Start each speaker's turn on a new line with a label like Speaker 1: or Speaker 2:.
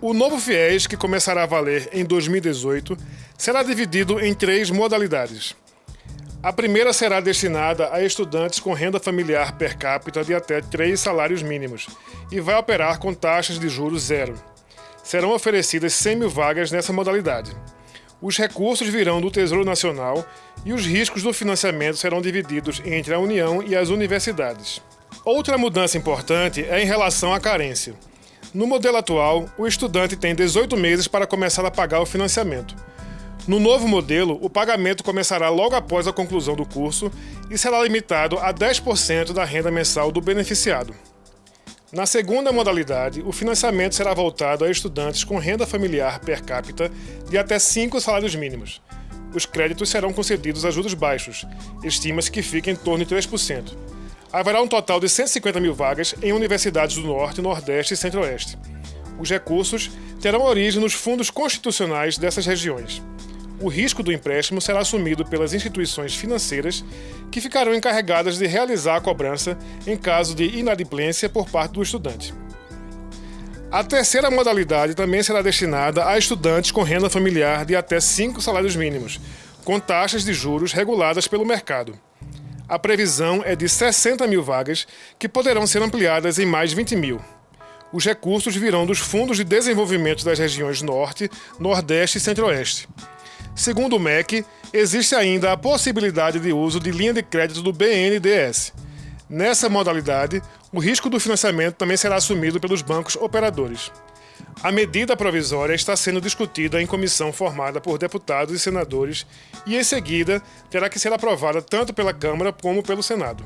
Speaker 1: O novo FIES, que começará a valer em 2018, será dividido em três modalidades. A primeira será destinada a estudantes com renda familiar per capita de até três salários mínimos e vai operar com taxas de juros zero. Serão oferecidas 100 mil vagas nessa modalidade. Os recursos virão do Tesouro Nacional e os riscos do financiamento serão divididos entre a União e as universidades. Outra mudança importante é em relação à carência. No modelo atual, o estudante tem 18 meses para começar a pagar o financiamento. No novo modelo, o pagamento começará logo após a conclusão do curso e será limitado a 10% da renda mensal do beneficiado. Na segunda modalidade, o financiamento será voltado a estudantes com renda familiar per capita de até 5 salários mínimos. Os créditos serão concedidos a juros baixos, estima-se que fique em torno de 3% haverá um total de 150 mil vagas em universidades do Norte, Nordeste e Centro-Oeste. Os recursos terão origem nos fundos constitucionais dessas regiões. O risco do empréstimo será assumido pelas instituições financeiras, que ficarão encarregadas de realizar a cobrança em caso de inadimplência por parte do estudante. A terceira modalidade também será destinada a estudantes com renda familiar de até cinco salários mínimos, com taxas de juros reguladas pelo mercado a previsão é de 60 mil vagas, que poderão ser ampliadas em mais 20 mil. Os recursos virão dos Fundos de Desenvolvimento das regiões Norte, Nordeste e Centro-Oeste. Segundo o MEC, existe ainda a possibilidade de uso de linha de crédito do BNDES. Nessa modalidade, o risco do financiamento também será assumido pelos bancos operadores. A medida provisória está sendo discutida em comissão formada por deputados e senadores e, em seguida, terá que ser aprovada tanto pela Câmara como pelo Senado.